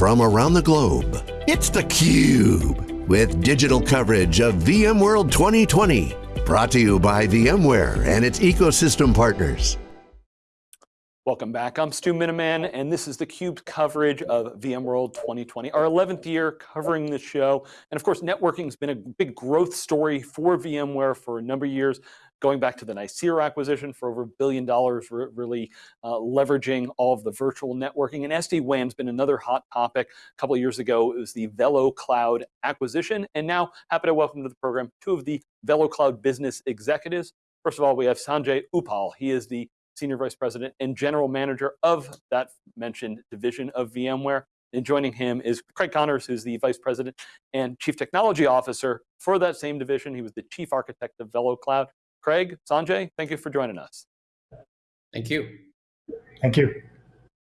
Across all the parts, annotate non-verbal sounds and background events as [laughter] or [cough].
from around the globe. It's theCUBE, with digital coverage of VMworld 2020. Brought to you by VMware and its ecosystem partners. Welcome back, I'm Stu Miniman, and this is theCUBE's coverage of VMworld 2020, our 11th year covering the show. And of course, networking has been a big growth story for VMware for a number of years going back to the Nicira acquisition for over a billion dollars, really uh, leveraging all of the virtual networking. And SD-WAN's been another hot topic. A couple of years ago, it was the VeloCloud acquisition. And now, happy to welcome to the program two of the VeloCloud business executives. First of all, we have Sanjay Uppal. He is the Senior Vice President and General Manager of that mentioned division of VMware. And joining him is Craig Connors, who's the Vice President and Chief Technology Officer for that same division. He was the Chief Architect of VeloCloud. Craig, Sanjay, thank you for joining us. Thank you. Thank you.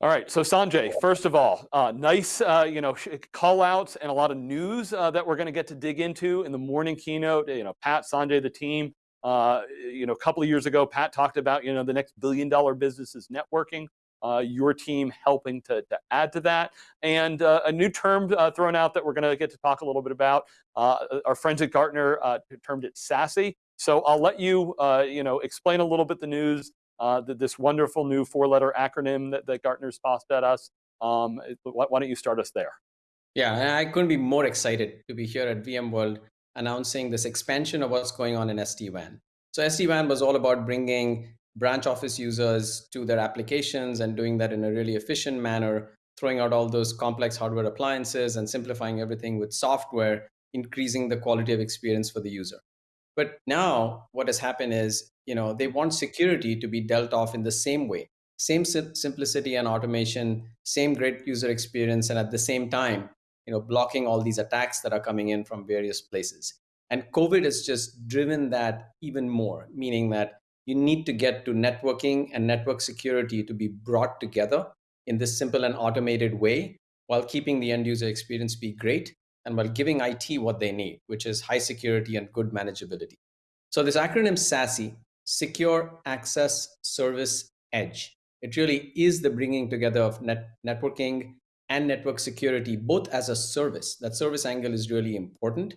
All right, so Sanjay, first of all, uh, nice uh, you know, call outs and a lot of news uh, that we're going to get to dig into in the morning keynote. You know, Pat, Sanjay, the team, uh, you know, a couple of years ago, Pat talked about, you know, the next billion dollar business is networking. Uh, your team helping to, to, add to that. And uh, a new term uh, thrown out that we're going to get to talk a little bit about. Uh, our friends at Gartner uh, termed it SASE. So I'll let you, uh, you know, explain a little bit the news, uh, this wonderful new four-letter acronym that, that Gartner's tossed at us. Um, why, why don't you start us there? Yeah, I couldn't be more excited to be here at VMworld announcing this expansion of what's going on in SD-WAN. So SD-WAN was all about bringing branch office users to their applications and doing that in a really efficient manner, throwing out all those complex hardware appliances and simplifying everything with software, increasing the quality of experience for the user. But now what has happened is, you know, they want security to be dealt off in the same way, same simplicity and automation, same great user experience, and at the same time, you know, blocking all these attacks that are coming in from various places. And COVID has just driven that even more, meaning that you need to get to networking and network security to be brought together in this simple and automated way while keeping the end user experience be great and while giving IT what they need, which is high security and good manageability. So this acronym SASE, Secure Access Service Edge, it really is the bringing together of net networking and network security, both as a service. That service angle is really important.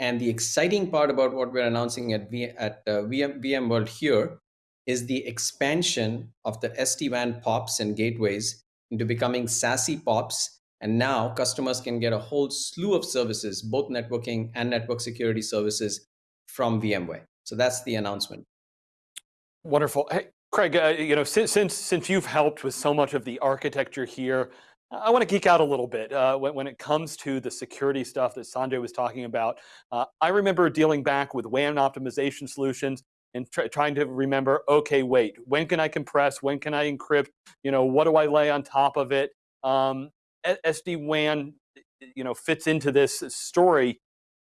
And the exciting part about what we're announcing at, v, at uh, VM, VMworld here is the expansion of the SD-WAN POPs and gateways into becoming SASE POPs and now customers can get a whole slew of services, both networking and network security services from VMware. So that's the announcement. Wonderful. Hey, Craig, uh, you know, since, since, since you've helped with so much of the architecture here, I want to geek out a little bit uh, when, when, it comes to the security stuff that Sanjay was talking about. Uh, I remember dealing back with WAN optimization solutions and trying to remember, okay, wait, when can I compress? When can I encrypt? You know, what do I lay on top of it? Um, SD-WAN you know, fits into this story.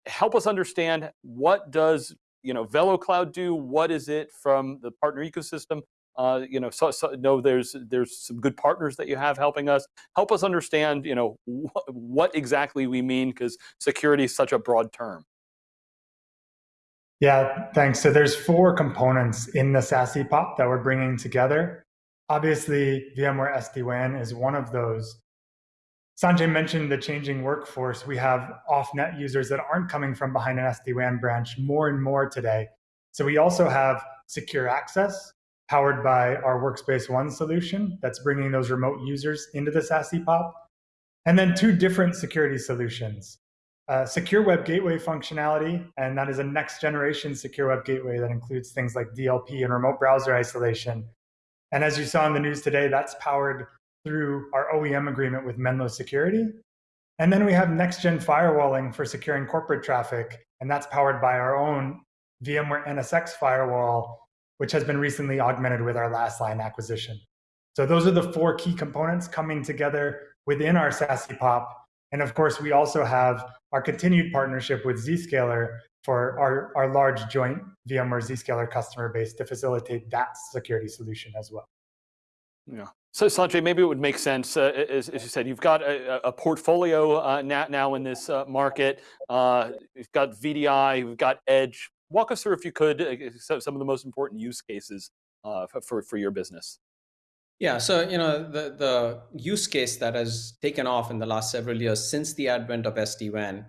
Help us understand what does you know, VeloCloud do? What is it from the partner ecosystem? Uh, you know, so, so, no, there's there's some good partners that you have helping us. Help us understand, you know, wh what exactly we mean because security is such a broad term. Yeah, thanks. So there's four components in the SASE POP that we're bringing together. Obviously, VMware SD-WAN is one of those. Sanjay mentioned the changing workforce. We have off-net users that aren't coming from behind an SD-WAN branch more and more today. So we also have secure access powered by our Workspace ONE solution that's bringing those remote users into the SASE POP. And then two different security solutions. Uh, secure web gateway functionality, and that is a next generation secure web gateway that includes things like DLP and remote browser isolation. And as you saw in the news today, that's powered through our OEM agreement with Menlo Security. And then we have next-gen firewalling for securing corporate traffic, and that's powered by our own VMware NSX firewall, which has been recently augmented with our Lastline acquisition. So those are the four key components coming together within our SASE POP. And of course, we also have our continued partnership with Zscaler for our, our large joint VMware Zscaler customer base to facilitate that security solution as well. Yeah. So Sanjay, maybe it would make sense, uh, as, as, you said, you've got a, a portfolio uh, now in this uh, market. Uh, you've got VDI, you've got Edge. Walk us through, if you could, uh, some of the most important use cases uh, for, for your business. Yeah, so you know the the use case that has taken off in the last several years since the advent of SD-WAN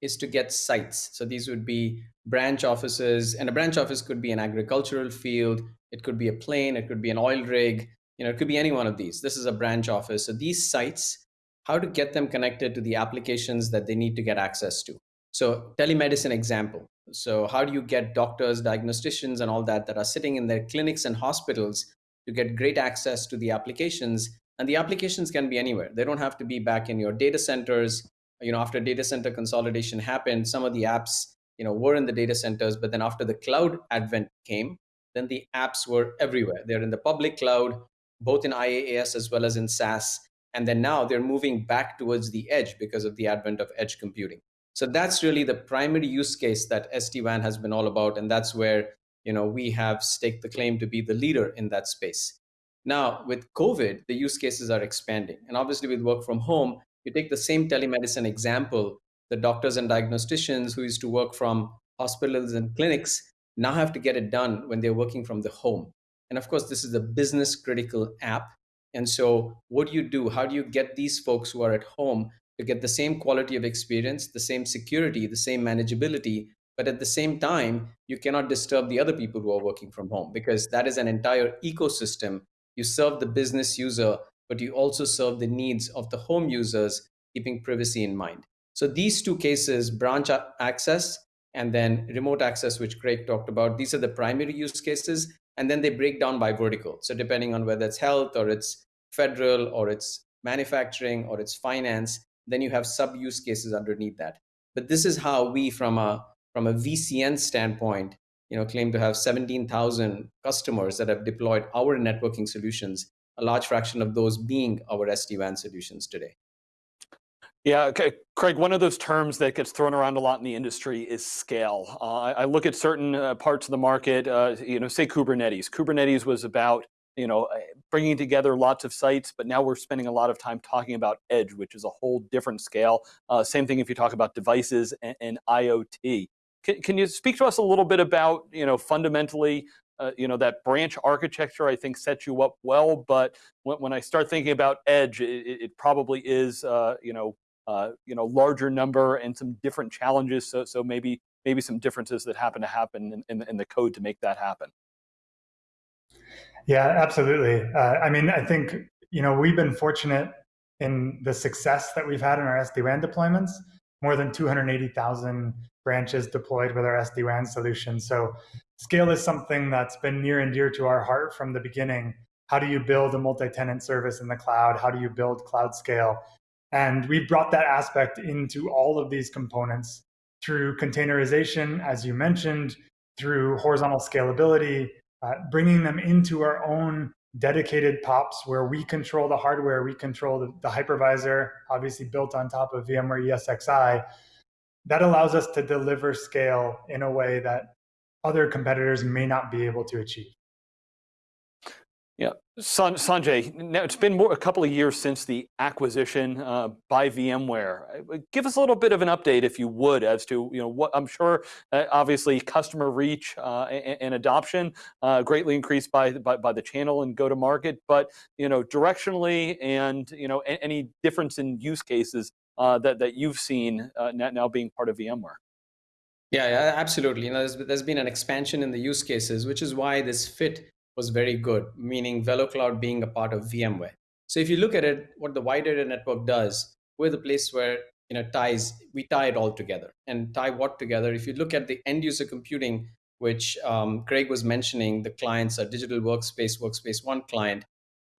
is to get sites. So these would be branch offices, and a branch office could be an agricultural field, it could be a plane, it could be an oil rig, you know, it could be any one of these. This is a branch office. So these sites, how to get them connected to the applications that they need to get access to. So telemedicine example. So how do you get doctors, diagnosticians, and all that that are sitting in their clinics and hospitals to get great access to the applications? And the applications can be anywhere. They don't have to be back in your data centers. You know, after data center consolidation happened, some of the apps, you know, were in the data centers, but then after the cloud advent came, then the apps were everywhere. They're in the public cloud, both in IaaS as well as in SaaS. And then now they're moving back towards the edge because of the advent of edge computing. So that's really the primary use case that SD-WAN has been all about. And that's where you know, we have staked the claim to be the leader in that space. Now, with COVID, the use cases are expanding. And obviously, with work from home, you take the same telemedicine example, the doctors and diagnosticians who used to work from hospitals and clinics now have to get it done when they're working from the home. And of course, this is a business critical app. And so, what do you do? How do you get these folks who are at home to get the same quality of experience, the same security, the same manageability? But at the same time, you cannot disturb the other people who are working from home because that is an entire ecosystem. You serve the business user, but you also serve the needs of the home users, keeping privacy in mind. So, these two cases, branch access and then remote access, which Craig talked about, these are the primary use cases and then they break down by vertical. So depending on whether it's health or it's federal or it's manufacturing or it's finance, then you have sub use cases underneath that. But this is how we, from a from a VCN standpoint, you know, claim to have 17,000 customers that have deployed our networking solutions. A large fraction of those being our SD-WAN solutions today. Yeah, okay. Craig, one of those terms that gets thrown around a lot in the industry is scale. Uh, I, look at certain uh, parts of the market, uh, you know, say Kubernetes. Kubernetes was about, you know, uh, bringing together lots of sites, but now we're spending a lot of time talking about edge, which is a whole different scale. Uh, same thing if you talk about devices and, and IoT. Can, can, you speak to us a little bit about, you know, fundamentally, uh, you know, that branch architecture I think sets you up well, but when, when I start thinking about edge, it, it probably is, you know, uh, you know, larger number and some different challenges. So, so maybe maybe some differences that happen to happen in, in, in the code to make that happen. Yeah, absolutely. Uh, I mean, I think you know we've been fortunate in the success that we've had in our SD-WAN deployments. More than 280,000 branches deployed with our SD-WAN solution. So scale is something that's been near and dear to our heart from the beginning. How do you build a multi-tenant service in the cloud? How do you build cloud scale? And we brought that aspect into all of these components through containerization, as you mentioned, through horizontal scalability, uh, bringing them into our own dedicated POPs where we control the hardware, we control the, the hypervisor, obviously built on top of VMware ESXi. That allows us to deliver scale in a way that other competitors may not be able to achieve. Yeah, San Sanjay, now it's been more, a couple of years since the acquisition uh, by VMware. Uh, give us a little bit of an update, if you would, as to you know what I'm sure, uh, obviously, customer reach uh, and, and, adoption uh, greatly increased by, by, by the channel and go to market, but you know directionally and you know any difference in use cases uh, that that you've seen now being part of VMware. Yeah, absolutely. You know, there's, there's been an expansion in the use cases, which is why this fit was very good, meaning VeloCloud being a part of VMware. So if you look at it, what the wide network does, we're the place where you know ties we tie it all together and tie what together. If you look at the end user computing, which um, Craig was mentioning, the clients are digital workspace, workspace one client.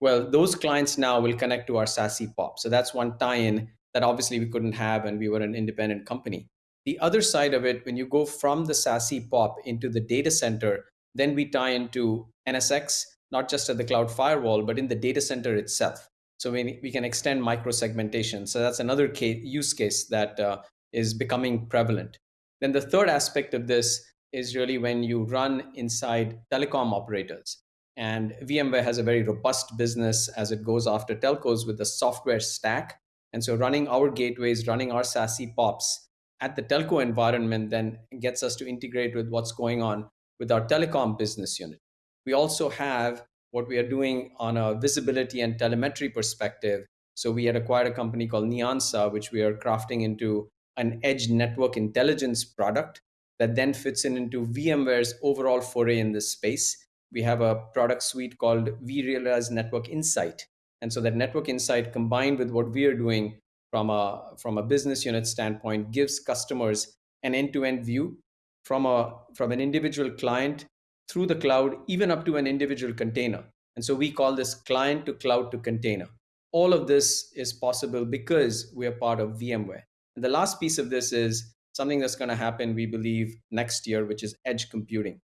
Well, those clients now will connect to our SASE POP. So that's one tie-in that obviously we couldn't have, and we were an independent company. The other side of it, when you go from the SASE POP into the data center, then we tie into NSX, not just at the cloud firewall, but in the data center itself. So we, we can extend micro segmentation. So that's another case, use case that uh, is becoming prevalent. Then the third aspect of this is really when you run inside telecom operators. And VMware has a very robust business as it goes after telcos with the software stack. And so running our gateways, running our SASE POPs at the telco environment then gets us to integrate with what's going on with our telecom business unit. We also have what we are doing on a visibility and telemetry perspective. So we had acquired a company called Nyansa, which we are crafting into an edge network intelligence product that then fits in into VMware's overall foray in this space. We have a product suite called vRealize Network Insight. And so that network insight combined with what we are doing from a, from a business unit standpoint gives customers an end-to-end view from, a, from an individual client through the cloud, even up to an individual container. And so we call this client to cloud to container. All of this is possible because we are part of VMware. And the last piece of this is something that's going to happen, we believe, next year, which is edge computing.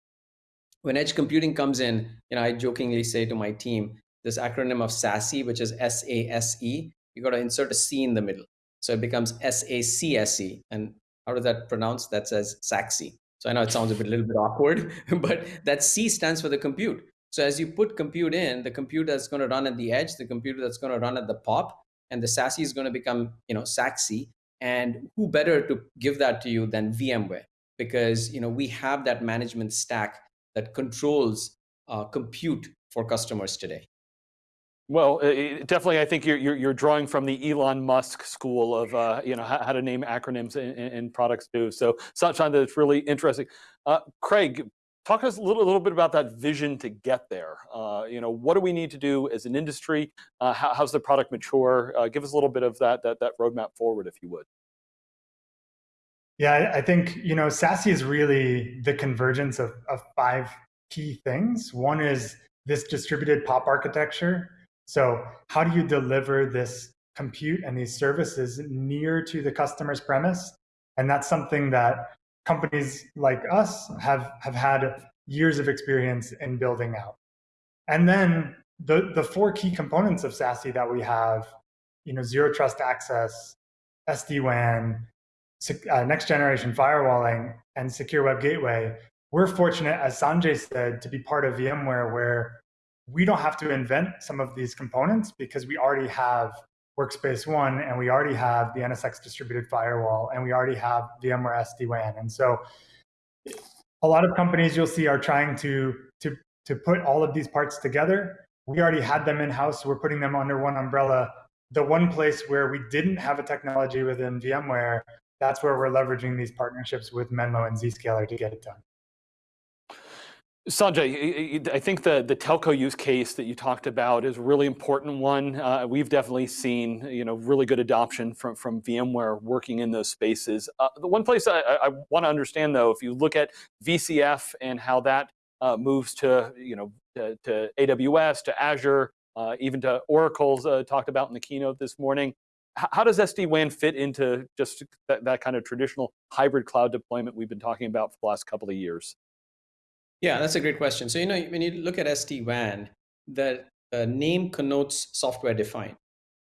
When edge computing comes in, you know, I jokingly say to my team, this acronym of SASE, which is S-A-S-E, you got to insert a C in the middle. So it becomes S-A-C-S-E. And how does that pronounce? That says SAXI. So I know it sounds a bit, a little bit awkward, [laughs] but that C stands for the compute. So as you put compute in, the compute that's going to run at the edge, the computer that's going to run at the POP, and the SASE is going to become, you know, SAXI. And who better to give that to you than VMware? Because you know we have that management stack that controls uh, compute for customers today. Well, definitely, I think you're, you're, you're drawing from the Elon Musk school of uh, you know how, how, to name acronyms in, products too. So something that's really interesting. Uh, Craig, talk to us a little, little bit about that vision to get there. Uh, you know, what do we need to do as an industry? Uh, how, how's the product mature? Uh, give us a little bit of that that that roadmap forward, if you would. Yeah, I think you know SASE is really the convergence of, of five key things. One is this distributed POP architecture so how do you deliver this compute and these services near to the customer's premise? And that's something that companies like us have, have had years of experience in building out. And then the, the four key components of SASE that we have, you know, zero trust access, SD-WAN, uh, next generation firewalling, and secure web gateway, we're fortunate, as Sanjay said, to be part of VMware where we don't have to invent some of these components because we already have Workspace ONE and we already have the NSX distributed firewall and we already have VMware SD-WAN. And so a lot of companies you'll see are trying to, to, to put all of these parts together. We already had them in-house, we're putting them under one umbrella. The one place where we didn't have a technology within VMware, that's where we're leveraging these partnerships with Menlo and Zscaler to get it done. Sanjay, I think the, the telco use case that you talked about is a really important one. Uh, we've definitely seen you know, really good adoption from, from VMware working in those spaces. Uh, the one place I, I want to understand though, if you look at VCF and how that uh, moves to, you know, to, to AWS, to Azure, uh, even to Oracle's uh, talked about in the keynote this morning, how does SD-WAN fit into just that, that kind of traditional hybrid cloud deployment we've been talking about for the last couple of years? Yeah, that's a great question. So, you know, when you look at SD-WAN, the uh, name connotes software defined,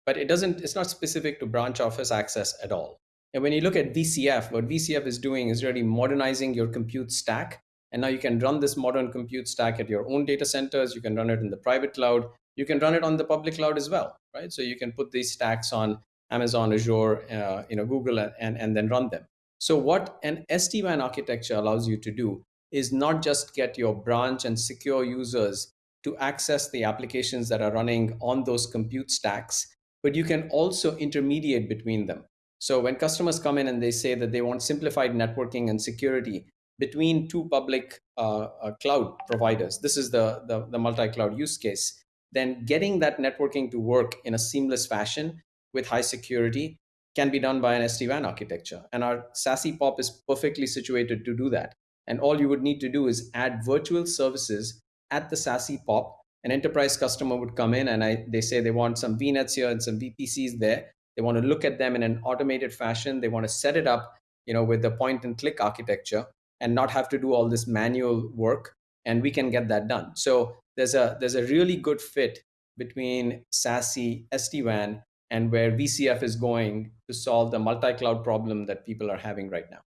but it doesn't, it's not specific to branch office access at all. And when you look at VCF, what VCF is doing is really modernizing your compute stack. And now you can run this modern compute stack at your own data centers. You can run it in the private cloud. You can run it on the public cloud as well, right? So you can put these stacks on Amazon, Azure, uh, you know, Google, and, and then run them. So what an SD-WAN architecture allows you to do is not just get your branch and secure users to access the applications that are running on those compute stacks, but you can also intermediate between them. So when customers come in and they say that they want simplified networking and security between two public uh, uh, cloud providers, this is the, the, the multi-cloud use case, then getting that networking to work in a seamless fashion with high security can be done by an SD-WAN architecture. And our SASE POP is perfectly situated to do that. And all you would need to do is add virtual services at the SASE POP. An enterprise customer would come in and I, they say they want some VNets here and some VPCs there. They want to look at them in an automated fashion. They want to set it up you know, with the point and click architecture and not have to do all this manual work. And we can get that done. So there's a, there's a really good fit between SASE, SD-WAN, and where VCF is going to solve the multi-cloud problem that people are having right now.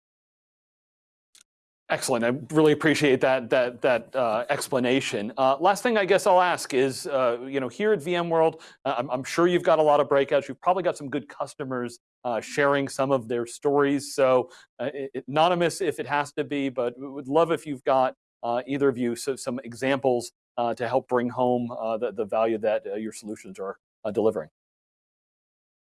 Excellent. I really appreciate that that that uh, explanation. Uh, last thing I guess I'll ask is, uh, you know, here at VMworld, uh, I'm, I'm, sure you've got a lot of breakouts. You've probably got some good customers uh, sharing some of their stories. So uh, anonymous if it has to be, but would love if you've got either of you so some examples to help bring home the, the value that your solutions are delivering.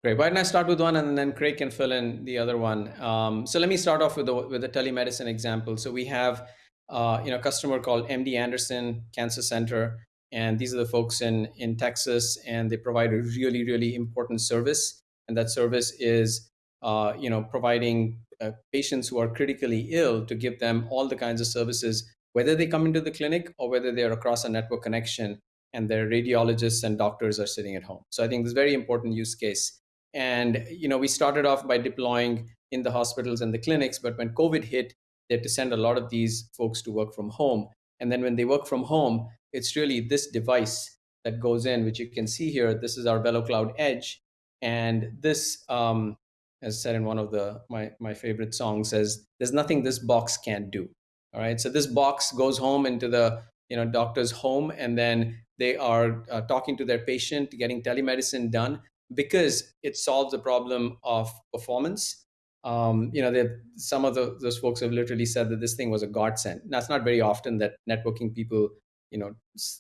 Great. Why don't I start with one and then Craig can fill in the other one. Um, so let me start off with the, with the telemedicine example. So we have uh, you know, a customer called MD Anderson Cancer Center, and these are the folks in, in Texas, and they provide a really, really important service. And that service is uh, you know, providing uh, patients who are critically ill to give them all the kinds of services, whether they come into the clinic or whether they're across a network connection and their radiologists and doctors are sitting at home. So I think this very important use case. And you know, we started off by deploying in the hospitals and the clinics, but when COVID hit, they had to send a lot of these folks to work from home. And then when they work from home, it's really this device that goes in, which you can see here. This is our VeloCloud Edge. And this, um, as said in one of the my, my favorite songs, says, there's nothing this box can't do. All right, so this box goes home into the you know doctor's home, and then they are uh, talking to their patient, getting telemedicine done because it solves the problem of performance. Um, you know, some of the, those folks have literally said that this thing was a godsend. That's not very often that networking people, you know,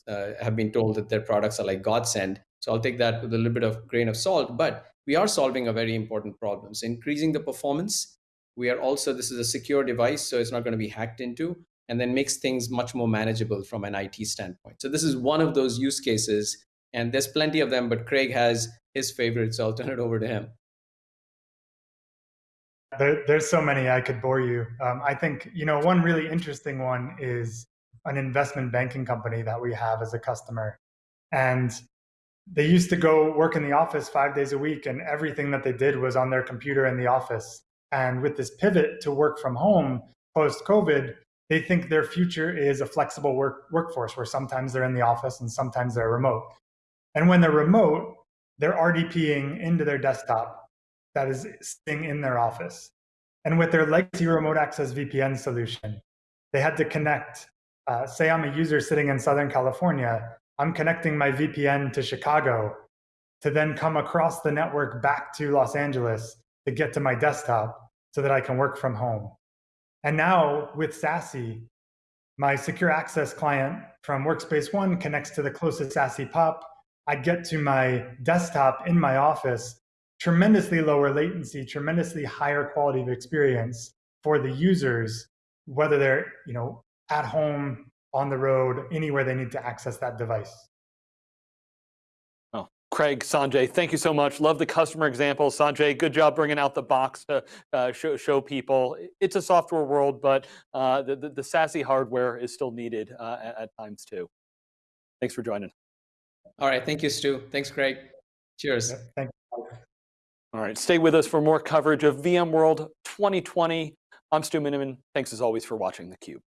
uh, have been told that their products are like godsend. So I'll take that with a little bit of grain of salt. But we are solving a very important problem. So increasing the performance. We are also this is a secure device, so it's not going to be hacked into, and then makes things much more manageable from an IT standpoint. So this is one of those use cases, and there's plenty of them. But Craig has his favorite, so I'll turn it over to him. There, there's so many I could bore you. Um, I think you know one really interesting one is an investment banking company that we have as a customer, and they used to go work in the office five days a week, and everything that they did was on their computer in the office. And with this pivot to work from home post COVID, they think their future is a flexible work workforce where sometimes they're in the office and sometimes they're remote. And when they're remote, they're RDPing into their desktop that is sitting in their office. And with their legacy remote access VPN solution, they had to connect. Uh, say I'm a user sitting in Southern California, I'm connecting my VPN to Chicago to then come across the network back to Los Angeles to get to my desktop so that I can work from home. And now with SASE, my secure access client from Workspace ONE connects to the closest SASE POP I get to my desktop in my office, tremendously lower latency, tremendously higher quality of experience for the users, whether they're you know at home, on the road, anywhere they need to access that device. Oh, Craig, Sanjay, thank you so much. Love the customer example. Sanjay, good job bringing out the box to uh, show, show, people. It's a software world, but uh, the, the, the SASE hardware is still needed uh, at, at times too. Thanks for joining. All right. Thank you, Stu. Thanks, Craig. Cheers. Yeah, thank you. All right. Stay with us for more coverage of VMworld 2020. I'm Stu Miniman. Thanks as always for watching theCUBE.